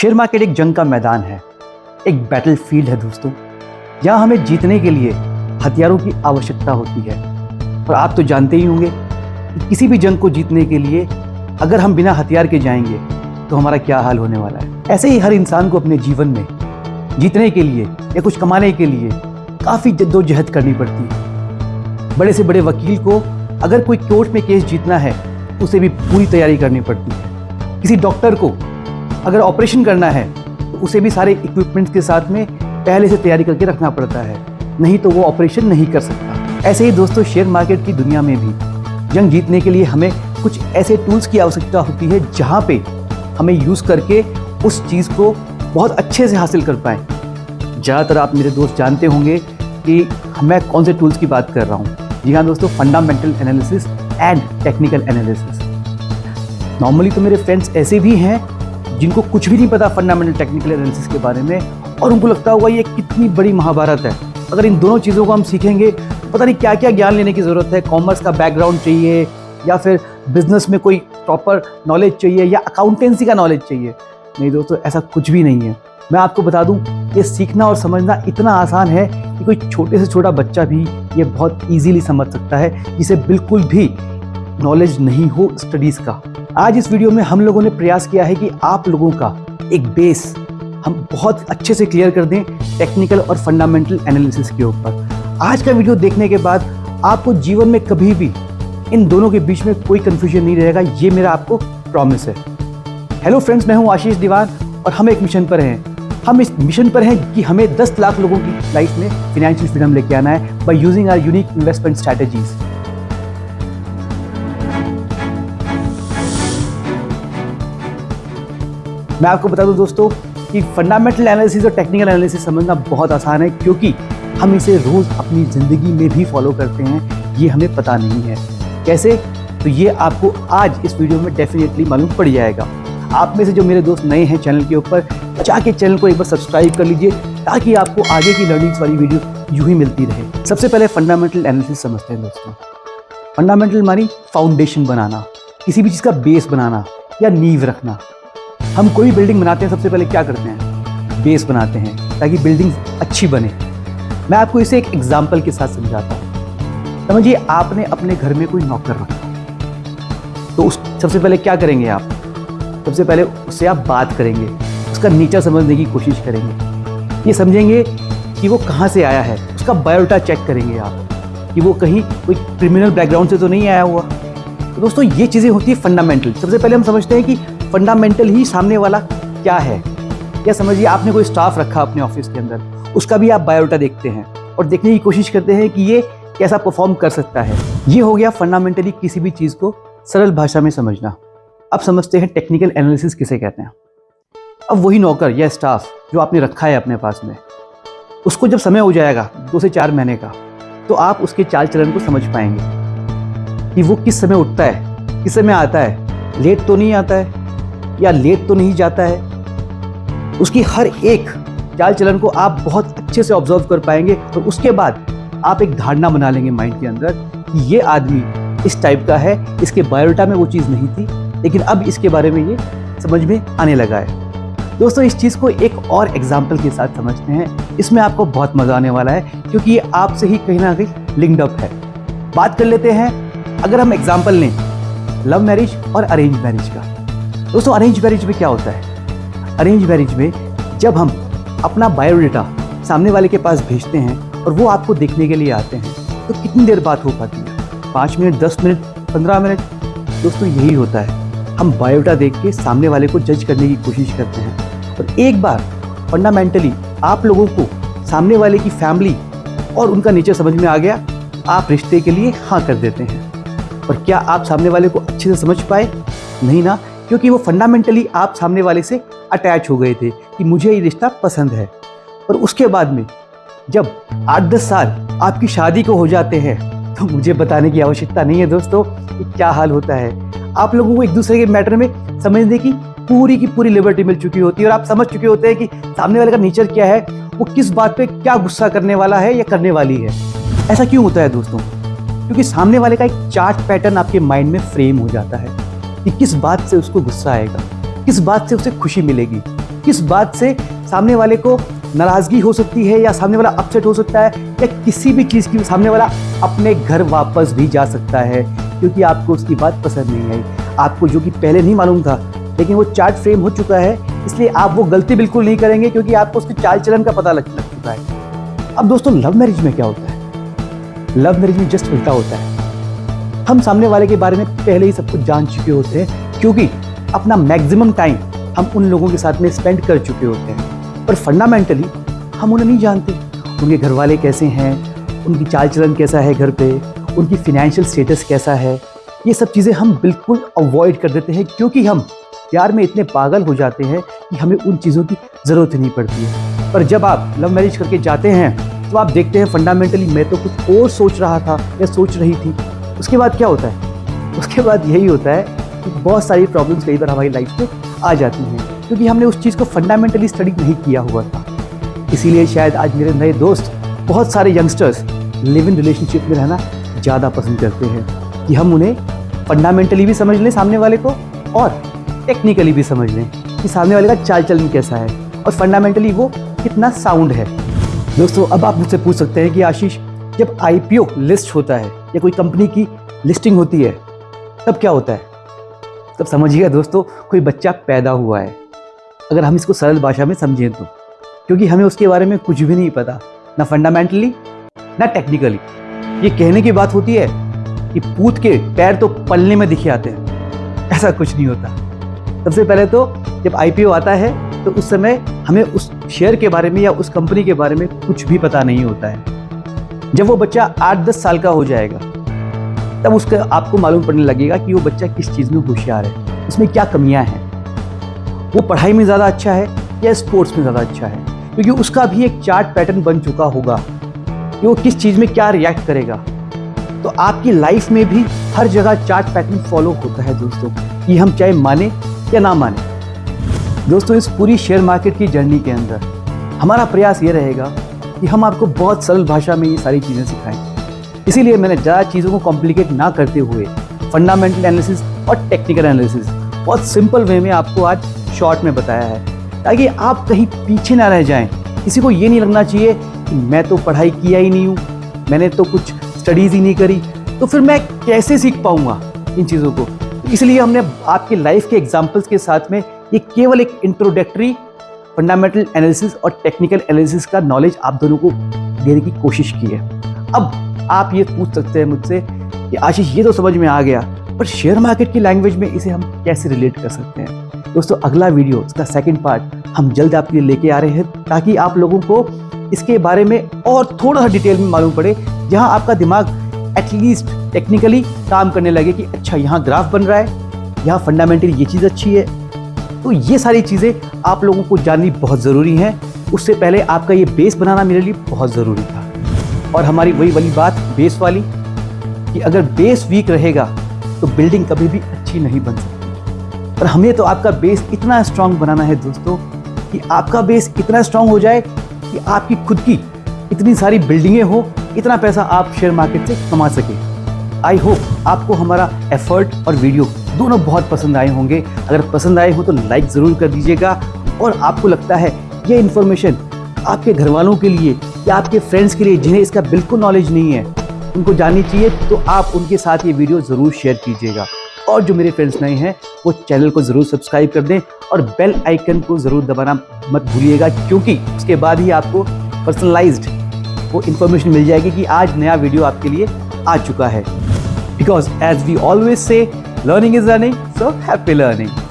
Share market एक जंग का मैदान है। एक बैटल फ़ील्ड है दोस्तों। यहाँ हमें जीतने के लिए हथियारों की आवश्यकता होती है। और आप तो जानते ही होंगे कि किसी भी जंग को जीतने के लिए अगर हम बिना हथियार के जाएँगे तो हमारा क्या हाल होने वाला है? ऐसे ही हर इंसान को अपने जीवन में जीतने के लिए या कुछ कमाने के लिए काफ़ी जद्दोजहद करनी पड़ती है। बड़े से बड़े वकील को अगर कोई कोर्ट में केस जीतना है, उसे भी पूरी तैयारी करनी पड़ती है। किसी डॉक्टर को अगर ऑपरेशन करना है तो उसे भी सारे इक्विपमेंट्स के साथ में पहले से तैयारी करके रखना पड़ता है। नहीं तो वो ऑपरेशन नहीं कर सकता। ऐसे ही दोस्तों शेयर मार्केट की दुनिया में भी जंग जीतने के लिए हमें कुछ ऐसे टूल्स की आवश्यकता होती है जहाँ पे हमें यूज़ करके उस चीज़ को बहुत अच्छे से हासिल कर पाएँ। ज़्यादातर आप मेरे दोस्त जानते होंगे कि मैं कौन से टूल्स की बात कर रहा हूँ। जी हाँ दोस्तों fundamental analysis and technical analysis normally तो मेरे फ्रेंड्स ऐसे भी हैं जिनको कुछ भी नहीं पता फंडामेंटल टेक्निकल एनालिसिस के बारे में, और उनको लगता होगा ये कितनी बड़ी महाभारत है। अगर इन दोनों चीज़ों को हम सीखेंगे, पता नहीं क्या क्या ज्ञान लेने की ज़रूरत है। कॉमर्स का बैकग्राउंड चाहिए, या फिर बिज़नेस में कोई प्रॉपर नॉलेज चाहिए, या अकाउंटेंसी का नॉलेज चाहिए। नहीं दोस्तों, ऐसा कुछ भी नहीं है। मैं आपको बता दूँ, ये सीखना और समझना इतना आसान है कि कोई छोटे से छोटा बच्चा भी ये बहुत इजीली समझ सकता है, जिसे बिल्कुल भी नॉलेज नहीं हो स्टडीज़ का। आज इस वीडियो में हम लोगों ने प्रयास किया है कि आप लोगों का एक बेस हम बहुत अच्छे से क्लियर कर दें टेक्निकल और फंडामेंटल एनालिसिस के ऊपर। आज का वीडियो देखने के बाद आपको जीवन में कभी भी इन दोनों के बीच में कोई कंफ्यूजन नहीं रहेगा, ये मेरा आपको प्रॉमिस है। हेलो फ्रेंड्स मैं हूँ आशीष दीवान और हम एक मिशन पर हैं। हम इस मिशन पर हैं कि हमें 10 लाख लोगों की लाइफ में फिनेंशियल फ्रीडम लेके आना है by using our unique investment strategies मैं आपको बता दूँ दोस्तों कि फंडामेंटल एनालिसिस और टेक्निकल एनालिसिस समझना बहुत आसान है, क्योंकि हम इसे रोज़ अपनी ज़िंदगी में भी फॉलो करते हैं, ये हमें पता नहीं है। कैसे? तो ये आपको आज इस वीडियो में डेफिनेटली मालूम पड़ जाएगा। आप में से जो मेरे दोस्त नए हैं चैनल के ऊपर, जाके चैनल को एक बार सब्सक्राइब कर लीजिए, ताकि आपको आगे की लर्निंग्स वाली वीडियो यूँ ही मिलती रहे। सबसे पहले फंडामेंटल एनालिसिस समझते हैं दोस्तों। फंडामेंटल मानी फाउंडेशन बनाना, किसी भी चीज़ का बेस बनाना या नींव रखना। हम कोई भी बिल्डिंग बनाते हैं, सबसे पहले क्या करते हैं? बेस बनाते हैं, ताकि बिल्डिंग अच्छी बने। मैं आपको इसे एक एग्ज़ाम्पल के साथ समझाता हूँ। समझिए, आपने अपने घर में कोई नौकर रखा। तो उस, सबसे पहले क्या करेंगे आप? सबसे पहले उससे आप बात करेंगे, उसका नीचा समझने की कोशिश करेंगे। ये समझेंगे कि वो कहाँ से आया है, उसका बायोडाटा चेक करेंगे आप, कि वो कहीं कोई क्रिमिनल बैकग्राउंड से तो नहीं आया हुआ। तो दोस्तों, ये चीज़ें होती है फंडामेंटल सबसे पहले हम समझते हैं कि फंडामेंटल ही सामने वाला क्या है? या समझिए, आपने कोई स्टाफ रखा अपने ऑफ़िस के अंदर, उसका भी आप बायोडाटा देखते हैं और देखने की कोशिश करते हैं कि ये कैसा परफॉर्म कर सकता है। ये हो गया फंडामेंटली किसी भी चीज़ को सरल भाषा में समझना। अब समझते हैं टेक्निकल एनालिसिस किसे कहते हैं। अब वही नौकर या स्टाफ जो आपने रखा है अपने पास में, उसको जब समय हो जाएगा, दो से चार महीने का तो आप उसके चाल चलन को समझ पाएँगे कि वो किस समय उठता है, किस समय आता है। लेट तो नहीं आता है या लेट तो नहीं जाता है। उसकी हर एक चाल चलन को आप बहुत अच्छे से ऑब्ज़र्व कर पाएँगे और उसके बाद आप एक धारणा बना लेंगे माइंड के अंदर कि ये आदमी इस टाइप का है, इसके बायोडाटा में वो चीज़ नहीं थी, लेकिन अब इसके बारे में ये समझ में आने लगा है। दोस्तों, इस चीज़ को एक और एग्ज़ाम्पल के साथ समझते हैं। इसमें आपको बहुत मज़ा आने वाला है, क्योंकि ये आपसे ही कहीं ना कहीं लिंक्ड अप है। बात कर लेते हैं, अगर हम एग्ज़ाम्पल लें लव मैरिज और अरेंज मैरिज का। दोस्तों अरेंज मैरिज में क्या होता है? अरेंज मैरिज में जब हम अपना बायोडाटा सामने वाले के पास भेजते हैं और वो आपको देखने के लिए आते हैं तो कितनी देर बात हो पाती है? पाँच मिनट, दस मिनट, पंद्रह मिनट? दोस्तों, यही होता है। हम बायोडाटा देख के सामने वाले को जज करने की कोशिश करते हैं। और एक बार फंडामेंटली आप लोगों को सामने वाले की फैमिली और उनका नेचर समझ में आ गया, आप रिश्ते के लिए हाँ कर देते हैं। और क्या आप सामने वाले को अच्छे से समझ पाए? नहीं ना। क्योंकि वो फंडामेंटली आप सामने वाले से अटैच हो गए थे कि मुझे ये रिश्ता पसंद है। और उसके बाद में, जब आठ दस साल आपकी शादी को हो जाते हैं तो मुझे बताने की आवश्यकता नहीं है दोस्तों कि क्या हाल होता है। आप लोगों को एक दूसरे के मैटर में समझने की पूरी की पूरी लिबर्टी मिल चुकी होती है और आप समझ चुके होते हैं कि सामने वाले का नेचर क्या है, वो किस बात पे क्या गुस्सा करने वाला है या करने वाली है। ऐसा क्यों होता है दोस्तों? क्योंकि सामने वाले का एक चार्ट पैटर्न आपके माइंड में फ्रेम हो जाता है। कि किस बात से उसको गुस्सा आएगा? किस बात से उसे खुशी मिलेगी? किस बात से सामने वाले को नाराज़गी हो सकती है या सामने वाला अपसेट हो सकता है या किसी भी चीज़ की सामने वाला अपने घर वापस भी जा सकता है? क्योंकि आपको उसकी बात पसंद नहीं आई। आपको जो कि पहले नहीं मालूम था, लेकिन वो चार्ट फ्रेम हो चुका है, इसलिए आप वो गलती बिल्कुल नहीं करेंगे क्योंकि आपको उसके चाल चलन का पता लग लग चुका है। अब दोस्तों लव मैरिज में क्या होता है? लव मैरिज में जस्ट उल्टा होता है। हम सामने वाले के बारे में पहले ही सब कुछ जान चुके होते हैं, क्योंकि अपना मैक्सिमम टाइम हम उन लोगों के साथ में स्पेंड कर चुके होते हैं। पर फंडामेंटली हम उन्हें नहीं जानते, उनके घर वाले कैसे हैं, उनकी चाल चलन कैसा है घर पे, उनकी फिनेंशियल स्टेटस कैसा है। ये सब चीज़ें हम बिल्कुल अवॉइड कर देते हैं, क्योंकि हम प्यार में इतने पागल हो जाते हैं कि हमें उन चीज़ों की ज़रूरत नहीं पड़ती है। पर जब आप लव मैरिज करके जाते हैं तो आप देखते हैं फंडामेंटली मैं तो कुछ और सोच रहा था या सोच रही थी उसके बाद क्या होता है? उसके बाद यही होता है कि बहुत सारी प्रॉब्लम्स कई बार हमारी लाइफ में आ जाती हैं, क्योंकि हमने उस चीज़ को फंडामेंटली स्टडी नहीं किया हुआ था। इसीलिए शायद आज मेरे नए दोस्त, बहुत सारे यंगस्टर्स लिव इन रिलेशनशिप में रहना ज़्यादा पसंद करते हैं, कि हम उन्हें फंडामेंटली भी समझ लें सामने वाले को और टेक्निकली भी समझ लें कि सामने वाले का चाल चलन कैसा है और फंडामेंटली वो कितना साउंड है। दोस्तों, अब आप मुझसे पूछ सकते हैं कि आशीष, जब आईपीओ लिस्ट होता है या कोई कंपनी की लिस्टिंग होती है, तब क्या होता है? तब समझिएगा दोस्तों, कोई बच्चा पैदा हुआ है। अगर हम इसको सरल भाषा में समझें तो क्योंकि हमें उसके बारे में कुछ भी नहीं पता, ना फंडामेंटली ना टेक्निकली ये कहने की बात होती है कि पूत के पैर तो पलने में दिखे आते हैं, ऐसा कुछ नहीं होता। सबसे पहले तो जब आईपीओ आता है तो उस समय हमें उस शेयर के बारे में या उस कंपनी के बारे में कुछ भी पता नहीं होता है। जब वो बच्चा आठ दस साल का हो जाएगा, तब उसका आपको मालूम पड़ने लगेगा कि वो बच्चा किस चीज़ में होशियार है, उसमें क्या कमियाँ हैं। वो पढ़ाई में ज़्यादा अच्छा है या स्पोर्ट्स में ज़्यादा अच्छा है? क्योंकि उसका भी एक चार्ट पैटर्न बन चुका होगा कि वो किस चीज़ में क्या रिएक्ट करेगा। तो आपकी लाइफ में भी हर जगह चार्ट पैटर्न फॉलो होता है दोस्तों, कि हम चाहे माने या ना माने। दोस्तों, इस पूरी शेयर मार्केट की जर्नी के अंदर हमारा प्रयास ये रहेगा कि हम आपको बहुत सरल भाषा में ये सारी चीज़ें सिखाएँ। इसीलिए मैंने ज़्यादा चीज़ों को कॉम्प्लिकेट ना करते हुए फंडामेंटल एनालिसिस और टेक्निकल एनालिसिस बहुत सिंपल वे में आपको आज शॉर्ट में बताया है। ताकि आप कहीं पीछे ना रह जाएँ। किसी को ये नहीं लगना चाहिए कि मैं तो पढ़ाई किया ही नहीं हूँ, मैंने तो कुछ स्टडीज़ ही नहीं करी तो फिर मैं कैसे सीख पाऊँगा इन चीज़ों को? इसलिए हमने आपके लाइफ के एग्जाम्पल्स के साथ में ये केवल एक इंट्रोडक्टरी फंडामेंटल एनालिसिस और टेक्निकल एनालिसिस का नॉलेज आप दोनों को देने की कोशिश की है। अब आप ये पूछ सकते हैं मुझसे कि आशीष, ये तो समझ में आ गया, पर शेयर मार्केट की लैंग्वेज में इसे हम कैसे रिलेट कर सकते हैं? दोस्तों, अगला वीडियो इसका सेकंड पार्ट हम जल्द आपके लिए लेके आ रहे हैं ताकि आप लोगों को इसके बारे में और थोड़ा सा डिटेल में मालूम पड़े, जहाँ आपका दिमाग एटलीस्ट टेक्निकली काम करने लगे कि अच्छा यहाँ ग्राफ बन रहा है, यहाँ फंडामेंटली ये चीज़ अच्छी है तो ये सारी चीज़ें आप लोगों को जाननी बहुत ज़रूरी हैं। उससे पहले आपका ये बेस बनाना मेरे लिए बहुत ज़रूरी था। और हमारी वही वाली बात, बेस वाली, कि अगर बेस वीक रहेगा तो बिल्डिंग कभी भी अच्छी नहीं बन सकती। पर हमें तो आपका बेस इतना स्ट्रांग बनाना है दोस्तों, कि आपका बेस इतना स्ट्रांग हो जाए कि आपकी खुद की इतनी सारी बिल्डिंगें हो, इतना पैसा आप शेयर मार्केट से कमा सके। आई होप आपको हमारा एफर्ट और वीडियो दोनों बहुत पसंद आए होंगे। अगर पसंद आए हो तो लाइक ज़रूर कर दीजिएगा। और आपको लगता है ये इन्फॉर्मेशन आपके घर वालों के लिए या आपके फ्रेंड्स के लिए जिन्हें इसका बिल्कुल नॉलेज नहीं है, उनको जाननी चाहिए तो आप उनके साथ ये वीडियो ज़रूर शेयर कीजिएगा। और जो मेरे फ्रेंड्स नए हैं, वो चैनल को ज़रूर सब्सक्राइब कर दें और बेल आइकन को ज़रूर दबाना मत भूलिएगा, क्योंकि उसके बाद ही आपको पर्सनलाइज्ड वो इन्फॉर्मेशन मिल जाएगी कि आज नया वीडियो आपके लिए आ चुका है। Because as we always say Learning is learning, so happy learning.